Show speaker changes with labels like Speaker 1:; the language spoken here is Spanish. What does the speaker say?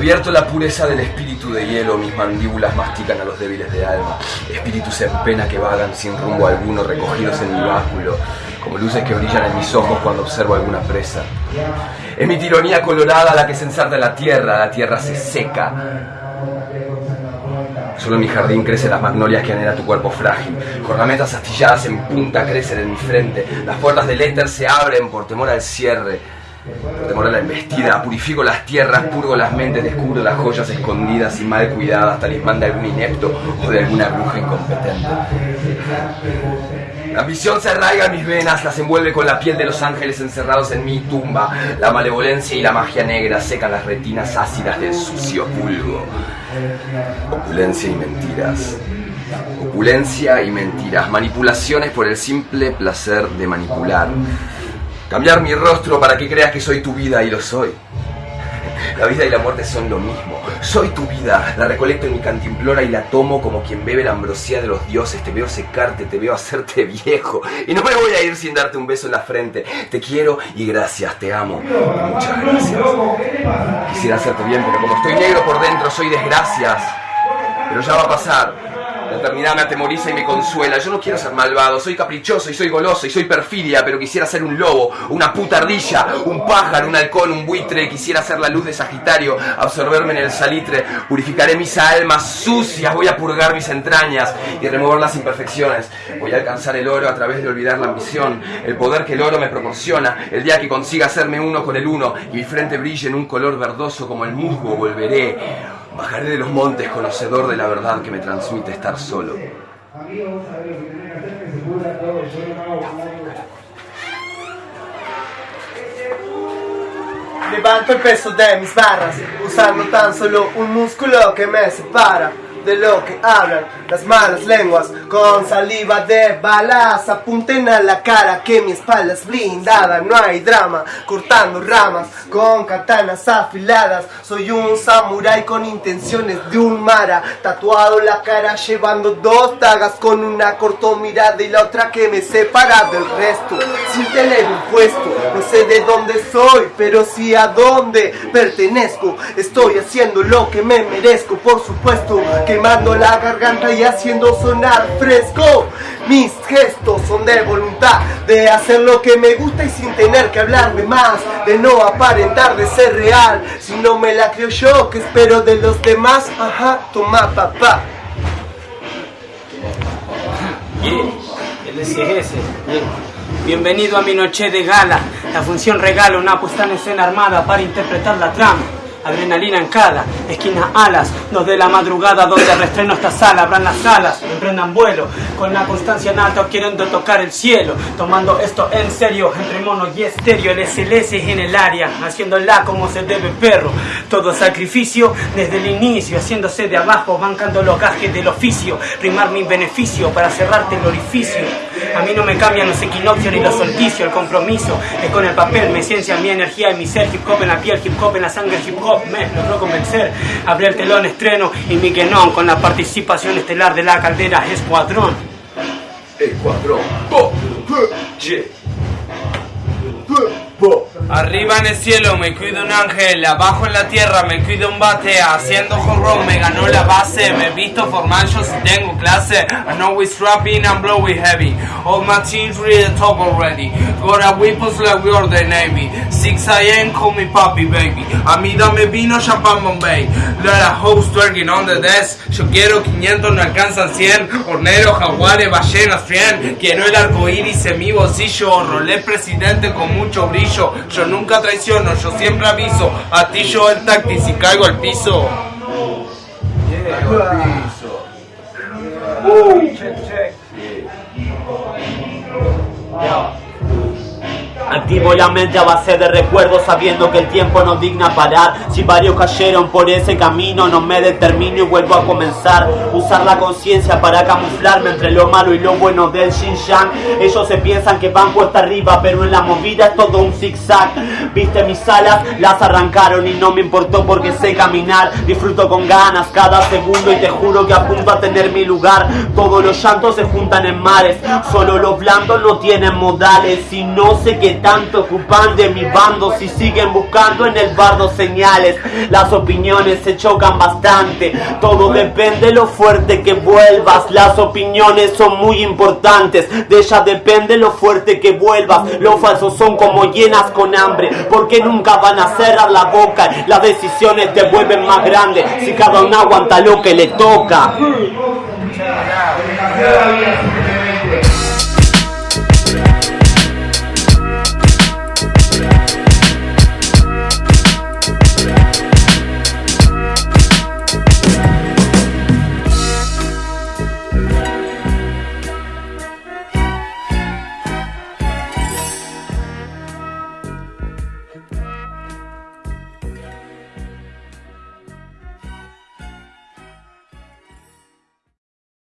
Speaker 1: La pureza del espíritu de hielo, mis mandíbulas mastican a los débiles de alma, espíritus en pena que vagan sin rumbo alguno, recogidos en mi báculo, como luces que brillan en mis ojos cuando observo alguna presa. Es mi tironía colorada la que se ensarta en la tierra, la tierra se seca. Solo en mi jardín crecen las magnolias que anhela tu cuerpo frágil. Cornamentas astilladas en punta crecen en mi frente. Las puertas del éter se abren por temor al cierre. A la embestida, purifico las tierras, purgo las mentes, descubro las joyas escondidas y mal cuidadas, talismán de algún inepto o de alguna bruja incompetente. La ambición se arraiga en mis venas, las envuelve con la piel de los ángeles encerrados en mi tumba. La malevolencia y la magia negra secan las retinas ácidas del sucio vulgo. Opulencia y mentiras. Opulencia y mentiras. Manipulaciones por el simple placer de manipular. Cambiar mi rostro para que creas que soy tu vida y lo soy. La vida y la muerte son lo mismo. Soy tu vida, la recolecto en mi cantimplora y la tomo como quien bebe la ambrosía de los dioses. Te veo secarte, te veo hacerte viejo. Y no me voy a ir sin darte un beso en la frente. Te quiero y gracias, te amo. muchas gracias. Quisiera hacerte bien, pero como estoy negro por dentro, soy desgracias. Pero ya va a pasar. La eternidad me atemoriza y me consuela. Yo no quiero ser malvado, soy caprichoso y soy goloso y soy perfidia, pero quisiera ser un lobo, una puta ardilla, un pájaro, un halcón, un buitre. Quisiera ser la luz de Sagitario, absorberme en el salitre. Purificaré mis almas sucias, voy a purgar mis entrañas y remover las imperfecciones. Voy a alcanzar el oro a través de olvidar la ambición, el poder que el oro me proporciona. El día que consiga hacerme uno con el uno y mi frente brille en un color verdoso como el musgo, volveré Bajaré de los montes conocedor de la verdad que me transmite estar solo.
Speaker 2: Levanto el peso de mis barras, usando tan solo un músculo que me separa de lo que hablan las malas lenguas. Con saliva de balas apunten a la cara que mi espalda es blindada. No hay drama cortando ramas con katanas afiladas. Soy un samurái con intenciones de un mara. Tatuado la cara llevando dos dagas con una corto mirada y la otra que me separa del resto. Sin tener un puesto no sé de dónde soy pero sí a dónde pertenezco. Estoy haciendo lo que me merezco por supuesto quemando la garganta y haciendo sonar fresco. Mis gestos son de voluntad, de hacer lo que me gusta y sin tener que hablar de más, de no aparentar de ser real. Si no me la creo yo, que espero de los demás? Ajá, toma papá.
Speaker 3: Bienvenido a mi noche de gala. La función regala una puesta en escena armada para interpretar la trama adrenalina en cada esquina alas, dos de la madrugada donde restreno esta sala, abran las alas, emprendan vuelo, con la constancia en alto tocar el cielo, tomando esto en serio, entre mono y estéreo, el SLS en el área, haciéndola como se debe perro, todo sacrificio desde el inicio, haciéndose de abajo, bancando los gajes del oficio, rimar mi beneficio para cerrarte el orificio, a mí no me cambian los equinoccios ni los solsticios, el compromiso es con el papel, mi ciencia, mi energía y mi ser, hip hop en la piel, hip hop en la sangre, hip hop me logró convencer. Abrí el telón estreno y mi no con la participación estelar de la caldera Escuadrón.
Speaker 1: Escuadrón.
Speaker 4: Arriba en el cielo me cuida un ángel, abajo en la tierra me cuida un bate, haciendo horror me ganó la base, me visto formal yo si tengo clase, I know we strapping and blowing heavy, all my teams ready the top already, got a weapons like we are the Navy, 6 a.m. call me papi baby, a mí dame vino, champán Bombay, let a host twerking on the desk, yo quiero 500 no alcanzan 100, horneros, jaguares, ballenas, 100, quiero el arco iris en mi bolsillo, rolé presidente con mucho brillo, nunca traiciono, yo siempre aviso. A ti yo el táctil si caigo al piso.
Speaker 1: Caigo al piso.
Speaker 5: Activo la mente a base de recuerdos sabiendo que el tiempo no digna parar. Si varios cayeron por ese camino no me determino y vuelvo a comenzar. Usar la conciencia para camuflarme entre lo malo y lo bueno del Xinjiang. Ellos se piensan que van puesta arriba pero en la movida es todo un zigzag. Viste mis alas, las arrancaron y no me importó porque sé caminar. Disfruto con ganas cada segundo y te juro que apunto a tener mi lugar. Todos los llantos se juntan en mares Solo los blandos no tienen modales. Y no sé qué tanto ocupan de mi bando si siguen buscando en el bardo señales. Las opiniones se chocan bastante, todo depende lo fuerte que vuelvas. Las opiniones son muy importantes, de ellas depende lo fuerte que vuelvas. Los falsos son como llenas con hambre, porque nunca van a cerrar la boca. Las decisiones te vuelven más grande si cada uno aguanta lo que le toca.